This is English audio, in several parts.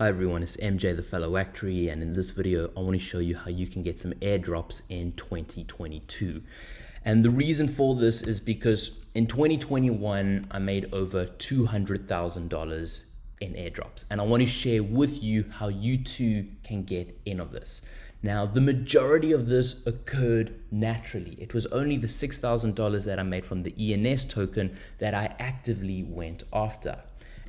Hi everyone, it's MJ the Fellow Actuary and in this video I want to show you how you can get some airdrops in 2022. And the reason for this is because in 2021 I made over $200,000 in airdrops and I want to share with you how you too can get in of this. Now the majority of this occurred naturally. It was only the $6,000 that I made from the ENS token that I actively went after.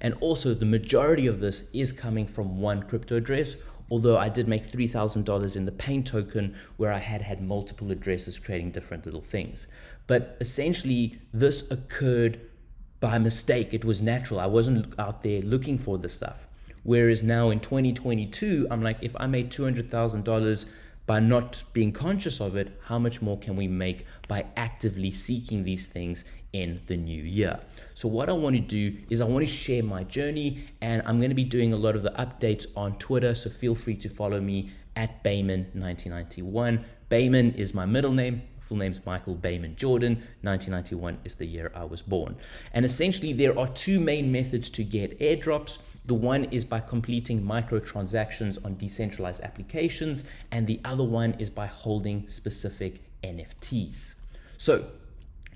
And also the majority of this is coming from one crypto address, although I did make $3,000 in the Paint token where I had had multiple addresses creating different little things. But essentially this occurred by mistake. It was natural. I wasn't out there looking for this stuff. Whereas now in 2022, I'm like, if I made $200,000 by not being conscious of it, how much more can we make by actively seeking these things in the new year. So what I want to do is I want to share my journey and I'm going to be doing a lot of the updates on Twitter. So feel free to follow me at Bayman1991. Bayman is my middle name. Full name's Michael Bayman Jordan. 1991 is the year I was born. And essentially there are two main methods to get airdrops. The one is by completing microtransactions on decentralized applications, and the other one is by holding specific NFTs. So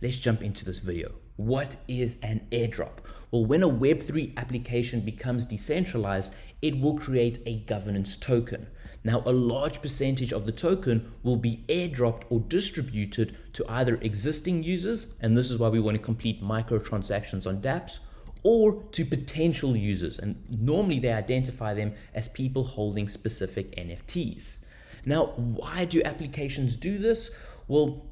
let's jump into this video. What is an airdrop? Well, when a Web3 application becomes decentralized, it will create a governance token. Now, a large percentage of the token will be airdropped or distributed to either existing users, and this is why we want to complete microtransactions on dApps, or to potential users. And normally they identify them as people holding specific NFTs. Now, why do applications do this? Well,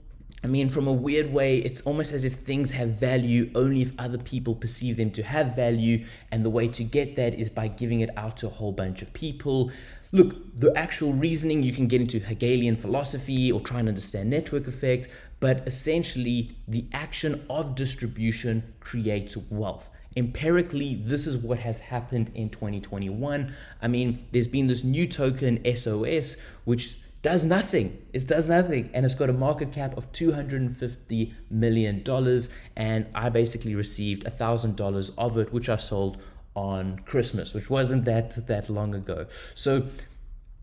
I mean, from a weird way, it's almost as if things have value only if other people perceive them to have value. And the way to get that is by giving it out to a whole bunch of people. Look, the actual reasoning, you can get into Hegelian philosophy or try and understand network effect, but essentially the action of distribution creates wealth. Empirically, this is what has happened in 2021. I mean, there's been this new token SOS, which does nothing. It does nothing. And it's got a market cap of $250 million. And I basically received $1,000 of it, which I sold on Christmas, which wasn't that, that long ago. So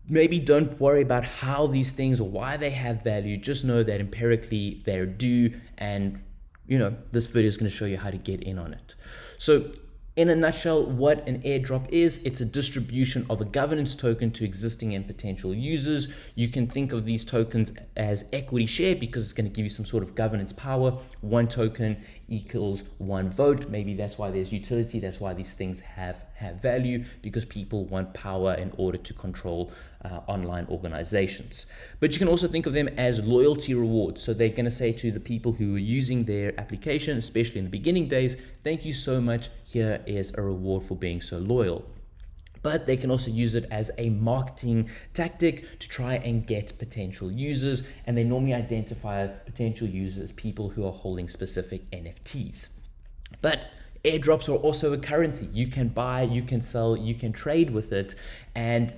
maybe don't worry about how these things or why they have value. Just know that empirically they're due and you know, this video is going to show you how to get in on it. So in a nutshell, what an airdrop is, it's a distribution of a governance token to existing and potential users. You can think of these tokens as equity share because it's going to give you some sort of governance power. One token equals one vote. Maybe that's why there's utility. That's why these things have, have value because people want power in order to control uh, online organizations. But you can also think of them as loyalty rewards. So they're going to say to the people who are using their application, especially in the beginning days, thank you so much. Here is a reward for being so loyal but they can also use it as a marketing tactic to try and get potential users. And they normally identify potential users as people who are holding specific NFTs. But airdrops are also a currency. You can buy, you can sell, you can trade with it. And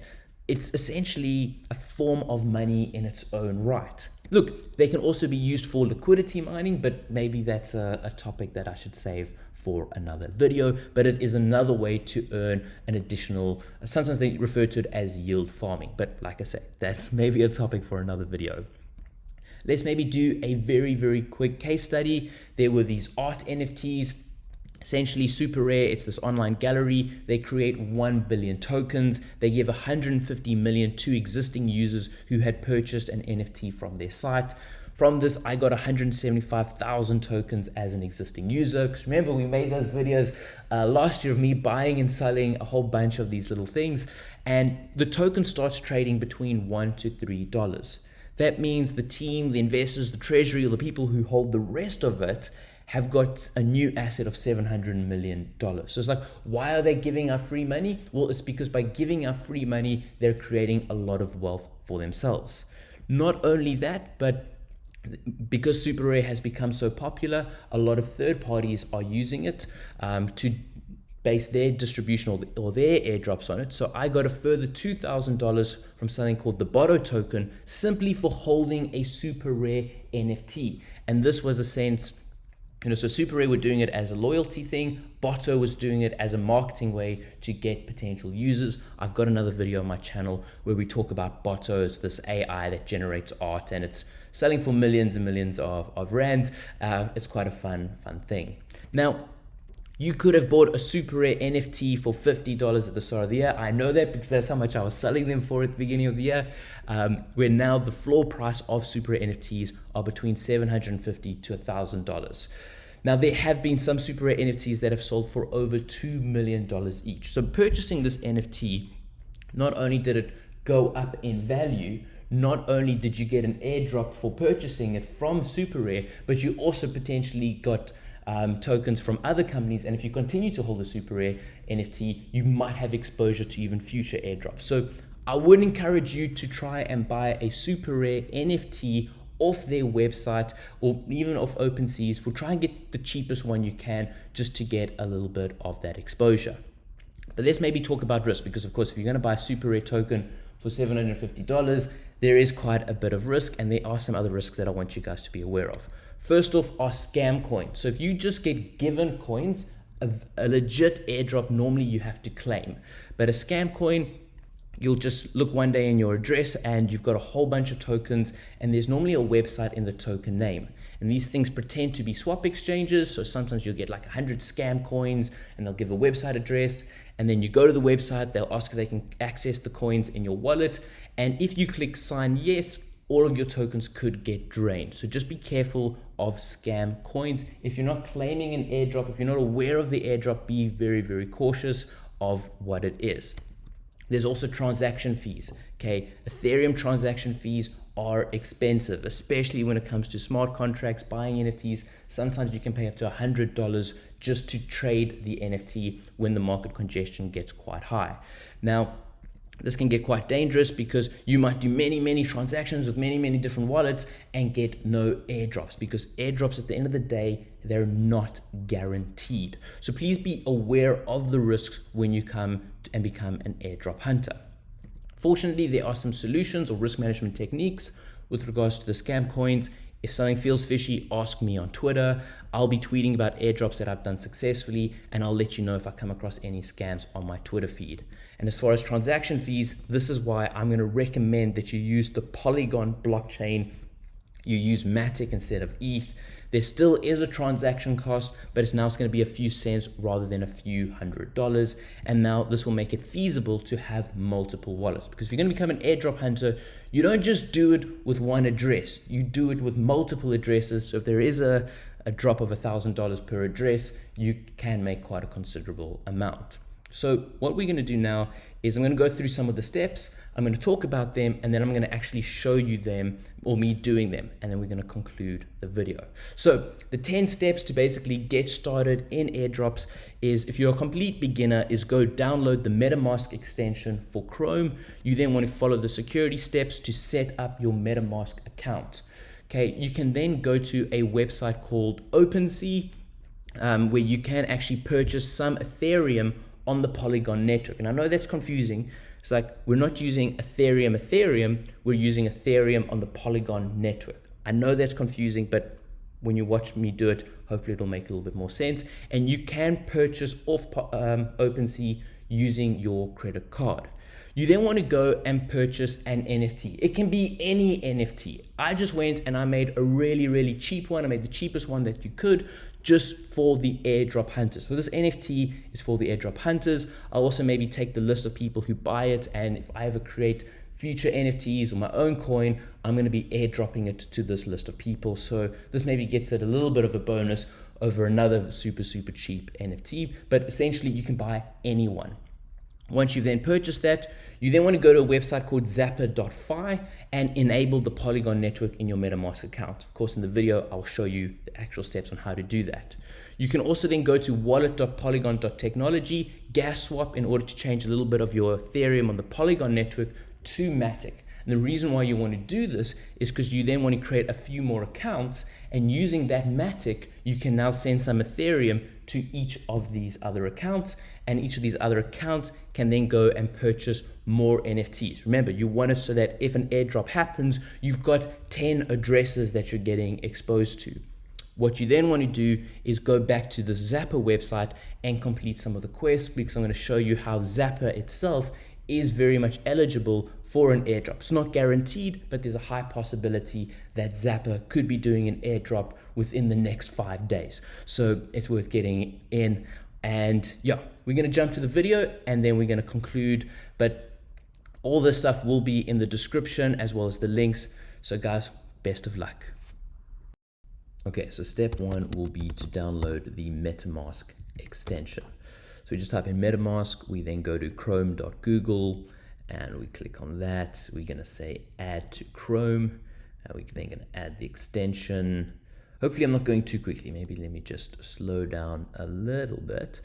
it's essentially a form of money in its own right. Look, they can also be used for liquidity mining, but maybe that's a, a, topic that I should save for another video, but it is another way to earn an additional, sometimes they refer to it as yield farming, but like I said, that's maybe a topic for another video. Let's maybe do a very, very quick case study. There were these art NFTs essentially super rare it's this online gallery. They create 1 billion tokens. They give 150 million to existing users who had purchased an nft from their site. From this i got 175,000 tokens as an existing user. Because remember we made those videos uh, last year of me buying and selling a whole bunch of these little things. And the token starts trading between 1 to 3 dollars. That means the team the investors the treasury the people who hold the rest of it have got a new asset of $700 million. So it's like, why are they giving out free money? Well, it's because by giving out free money, they're creating a lot of wealth for themselves. Not only that, but because Super Rare has become so popular, a lot of third parties are using it um, to base their distribution or, the, or, their airdrops on it. So I got a further $2,000 from something called the Botto token simply for holding a super rare NFT. And this was a sense You know, so Super Rare were doing it as a loyalty thing. Botto was doing it as a marketing way to get potential users. I've got another video on my channel where we talk about Botto. This AI that generates art and it's selling for millions and millions of, of rands. Uh, it's quite a fun, fun thing. Now, you could have bought a super rare NFT for $50 at the start of the year. I know that because that's how much I was selling them for at the beginning of the year. Um, where now the floor price of super rare NFTs are between $750 to $1,000. Now, there have been some super rare NFTs that have sold for over $2 million each. So, purchasing this NFT, not only did it go up in value, not only did you get an airdrop for purchasing it from Super Rare, but you also potentially got um, tokens from other companies. And if you continue to hold a super rare NFT, you might have exposure to even future airdrops. So I would encourage you to try and buy a super rare NFT off their website or even off OpenSeas. We'll try and get the cheapest one you can just to get a little bit of that exposure. But let's maybe talk about risk because, of course, if you're going to buy a super rare token for $750, there is quite a bit of risk and there are some other risks that I want you guys to be aware of. First off are scam coins. So if you just get given coins, a, a legit airdrop, normally you have to claim. But a scam coin, you'll just look one day in your address and you've got a whole bunch of tokens and there's normally a website in the token name. And these things pretend to be swap exchanges. So sometimes you'll get like 100 scam coins and they'll give a website address. And then you go to the website, they'll ask if they can access the coins in your wallet. And if you click sign yes, all of your tokens could get drained. So just be careful of scam coins. If you're not claiming an airdrop, if you're not aware of the airdrop, be very, very cautious of what it is. There's also transaction fees. Okay, Ethereum transaction fees are expensive, especially when it comes to smart contracts, buying NFTs. Sometimes you can pay up to $100 just to trade the NFT when the market congestion gets quite high. Now, this can get quite dangerous because you might do many, many transactions with many, many different wallets and get no airdrops because airdrops at the end of the day, they're not guaranteed. So please be aware of the risks when you come and become an airdrop hunter. Fortunately, there are some solutions or risk management techniques with regards to the scam coins if something feels fishy, ask me on Twitter. I'll be tweeting about airdrops that I've done successfully, and I'll let you know if I come across any scams on my Twitter feed. And as far as transaction fees, this is why I'm going to recommend that you use the Polygon blockchain. You use Matic instead of ETH. There still is a transaction cost, but it's now it's going to be a few cents rather than a few hundred dollars. And now this will make it feasible to have multiple wallets. Because if you're going to become an airdrop hunter, you don't just do it with one address. You do it with multiple addresses. So if there is a, a drop of a $1,000 per address, you can make quite a considerable amount. So what we're going to do now is I'm going to go through some of the steps. I'm going to talk about them and then I'm going to actually show you them or me doing them. And then we're going to conclude the video. So the 10 steps to basically get started in airdrops is if you're a complete beginner is go download the MetaMask extension for Chrome. You then want to follow the security steps to set up your MetaMask account. Okay, you can then go to a website called OpenSea um, where you can actually purchase some Ethereum on the Polygon network. And I know that's confusing. It's like we're not using Ethereum, Ethereum, we're using Ethereum on the Polygon network. I know that's confusing, but when you watch me do it, hopefully it'll make a little bit more sense. And you can purchase off um, OpenSea using your credit card. You then want to go and purchase an NFT. It can be any NFT. I just went and I made a really, really cheap one. I made the cheapest one that you could just for the airdrop hunters. So this NFT is for the airdrop hunters. I'll also maybe take the list of people who buy it. And if I ever create future NFTs or my own coin, I'm going to be airdropping it to this list of people. So this maybe gets it a little bit of a bonus over another super, super cheap NFT. But essentially, you can buy anyone. Once you've then purchased that, you then want to go to a website called zapper.fi and enable the Polygon network in your MetaMask account. Of course, in the video, I'll show you the actual steps on how to do that. You can also then go to wallet.polygon.technology, gas swap in order to change a little bit of your Ethereum on the Polygon network to Matic. And the reason why you want to do this is because you then want to create a few more accounts and using that Matic, you can now send some Ethereum to each of these other accounts and each of these other accounts can then go and purchase more NFTs. Remember, you want it so that if an airdrop happens, you've got 10 addresses that you're getting exposed to. What you then want to do is go back to the Zapper website and complete some of the quests because I'm going to show you how Zapper itself is very much eligible for an airdrop. It's not guaranteed, but there's a high possibility that Zapper could be doing an airdrop within the next five days. So it's worth getting in. And yeah, we're going to jump to the video and then we're going to conclude. But all this stuff will be in the description as well as the links. So guys, best of luck. Okay, so step one will be to download the MetaMask extension. So we just type in MetaMask, we then go to chrome.google and we click on that. We're gonna say add to Chrome. And we're then gonna add the extension. Hopefully I'm not going too quickly. Maybe let me just slow down a little bit,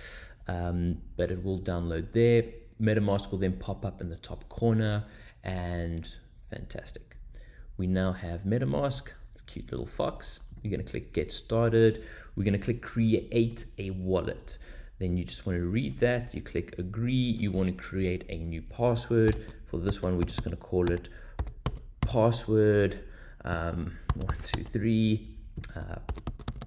um, but it will download there. MetaMask will then pop up in the top corner and fantastic. We now have MetaMask, cute little fox. You're going to click get started. We're going to click create a wallet. Then you just want to read that. You click agree. You want to create a new password. For this one, we're just going to call it password um, one, two, three, uh,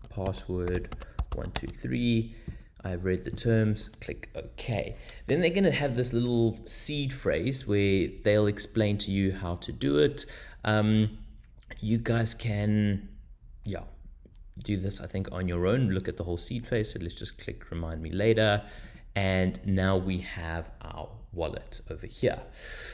password one, two, three. I've read the terms, click OK. Then they're going to have this little seed phrase where they'll explain to you how to do it. Um, you guys can yeah, do this, I think, on your own. Look at the whole seed phrase. So let's just click remind me later. And now we have our wallet over here.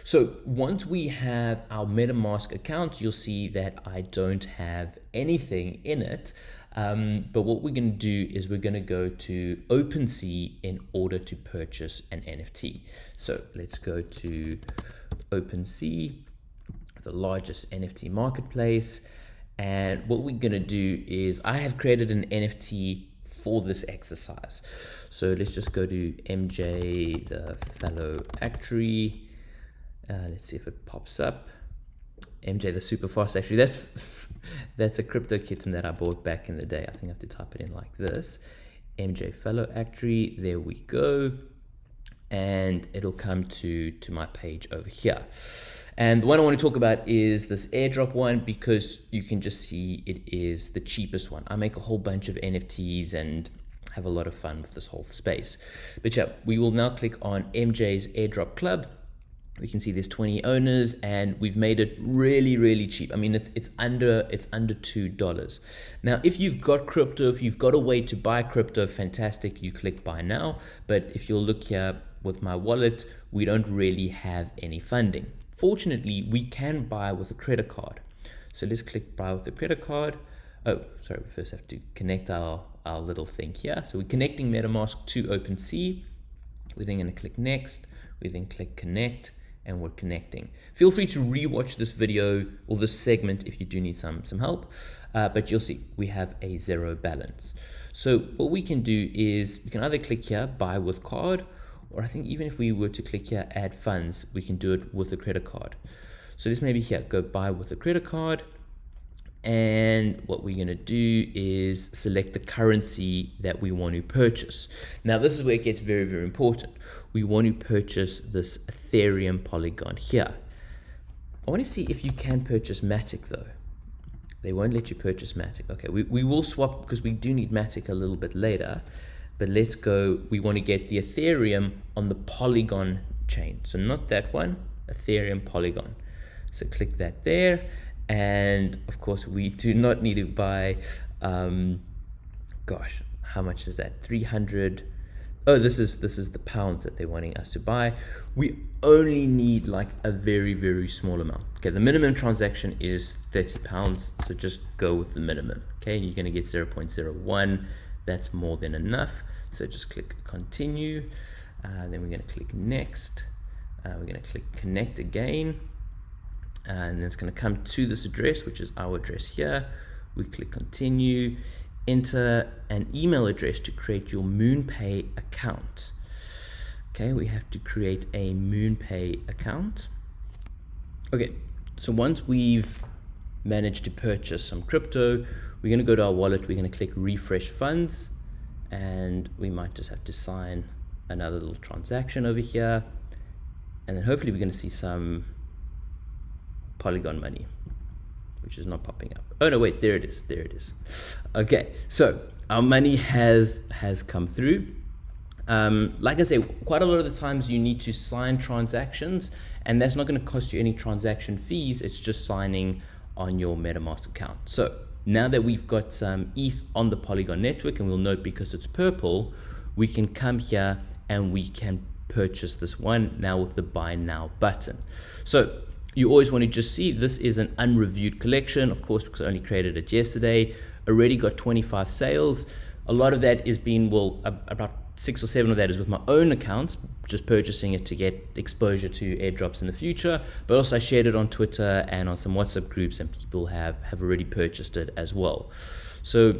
So once we have our MetaMask account, you'll see that I don't have anything in it. Um, but what we're going to do is we're going to go to OpenSea in order to purchase an NFT. So let's go to OpenSea, the largest NFT marketplace. And what we're gonna do is I have created an NFT for this exercise. So let's just go to MJ, the fellow actuary. Uh, let's see if it pops up. MJ, the super fast actuary. That's that's a crypto kitten that I bought back in the day. I think I have to type it in like this. MJ fellow actuary. There we go. And it'll come to to my page over here. And the one I want to talk about is this airdrop one because you can just see it is the cheapest one. I make a whole bunch of NFTs and have a lot of fun with this whole space. But yeah, we will now click on MJ's airdrop club. We can see there's 20 owners and we've made it really, really cheap. I mean, it's it's under it's under two dollars. Now, if you've got crypto, if you've got a way to buy crypto, fantastic. You click buy now. But if you'll look here with my wallet, we don't really have any funding. Fortunately, we can buy with a credit card. So let's click buy with a credit card. Oh, sorry, we first have to connect our, our little thing here. So we're connecting MetaMask to OpenSea. We're then going to click next. We then click connect and we're connecting. Feel free to rewatch this video or this segment if you do need some, some help, uh, but you'll see we have a zero balance. So what we can do is we can either click here, buy with card, or I think even if we were to click here, add funds, we can do it with a credit card. So this may be here, go buy with a credit card. And what we're going to do is select the currency that we want to purchase. Now, this is where it gets very, very important. We want to purchase this Ethereum Polygon here. I want to see if you can purchase Matic though. They won't let you purchase Matic. Okay, we, we will swap because we do need Matic a little bit later but let's go, we want to get the Ethereum on the Polygon chain. So not that one, Ethereum Polygon. So click that there. And of course, we do not need to buy, um, gosh, how much is that? 300. Oh, this is this is the pounds that they're wanting us to buy. We only need like a very, very small amount. Okay, the minimum transaction is 30 pounds. So just go with the minimum. Okay, you're going to get 0 0.01 that's more than enough so just click continue uh, then we're going to click next uh, we're going to click connect again and it's going to come to this address which is our address here. We click continue enter an email address to create your moonpay account. Okay we have to create a moonpay account. Okay so once we've managed to purchase some crypto we're going to go to our wallet, we're going to click refresh funds, and we might just have to sign another little transaction over here. And then hopefully we're going to see some Polygon money. which is not popping up. Oh no, wait, there it is. There it is. Okay, so our money has has come through. Um, like I say, quite a lot of the times you need to sign transactions, and that's not going to cost you any transaction fees. It's just signing on your MetaMask account. So now that we've got some ETH on the Polygon network, and we'll note because it's purple, we can come here and we can purchase this one now with the buy now button. So you always want to just see this is an unreviewed collection, of course, because I only created it yesterday. Already got 25 sales. A lot of that is being, well, about six or seven of that is with my own accounts, just purchasing it to get exposure to airdrops in the future. But also I shared it on Twitter and on some WhatsApp groups, and people have, have already purchased it as well. So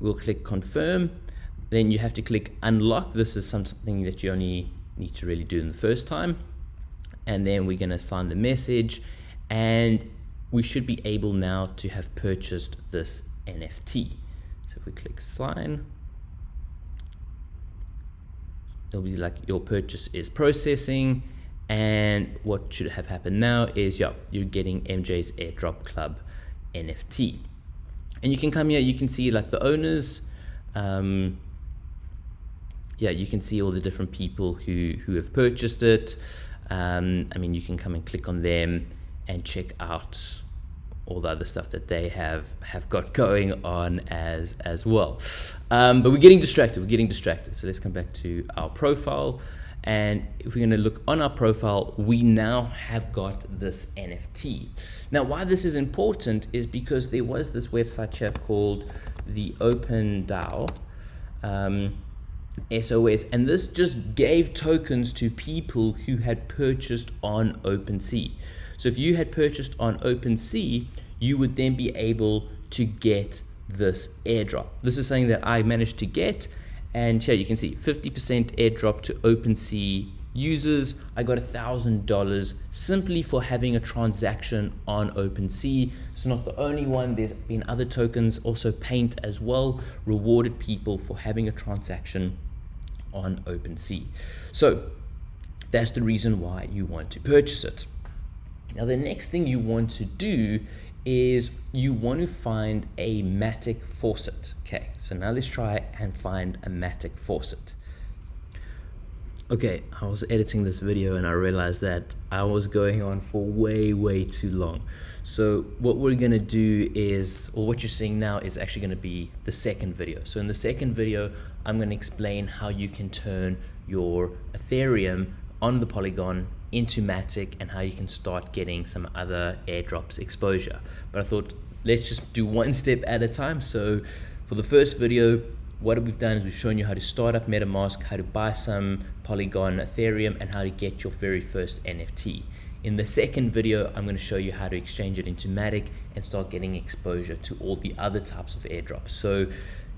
we'll click confirm. Then you have to click unlock. This is something that you only need to really do in the first time. And then we're going to sign the message and we should be able now to have purchased this NFT. So if we click sign, it'll be like your purchase is processing and what should have happened now is yeah you're getting MJ's airdrop club NFT and you can come here you can see like the owners um, yeah, you can see all the different people who, who have purchased it. Um, I mean, you can come and click on them and check out all the other stuff that they have have got going on as as well. Um, but we're getting distracted. We're getting distracted. So let's come back to our profile. And if we're going to look on our profile, we now have got this NFT. Now, why this is important is because there was this website here called the Open DAO. Um, SOS, and this just gave tokens to people who had purchased on OpenSea. So if you had purchased on OpenSea, you would then be able to get this airdrop. This is something that I managed to get, and here you can see 50% airdrop to OpenSea users. I got a thousand dollars simply for having a transaction on OpenSea. It's not the only one. There's been other tokens, also Paint as well, rewarded people for having a transaction on OpenSea. So that's the reason why you want to purchase it. Now the next thing you want to do is you want to find a Matic faucet. Okay, so now let's try and find a Matic faucet. Okay, I was editing this video and I realized that I was going on for way, way too long. So what we're gonna do is, or what you're seeing now is actually gonna be the second video. So in the second video, I'm gonna explain how you can turn your Ethereum on the Polygon into Matic and how you can start getting some other airdrops exposure. But I thought, let's just do one step at a time. So for the first video, what we've done is we've shown you how to start up MetaMask, how to buy some Polygon Ethereum, and how to get your very first NFT. In the second video, I'm going to show you how to exchange it into Matic and start getting exposure to all the other types of airdrops. So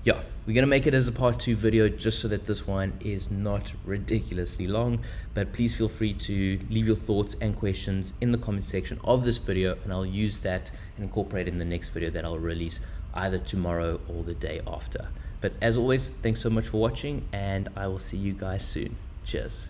yeah, we're going to make it as a part two video just so that this one is not ridiculously long. But please feel free to leave your thoughts and questions in the comment section of this video and I'll use that and incorporate in the next video that I'll release either tomorrow or the day after. But as always, thanks so much for watching and I will see you guys soon. Cheers.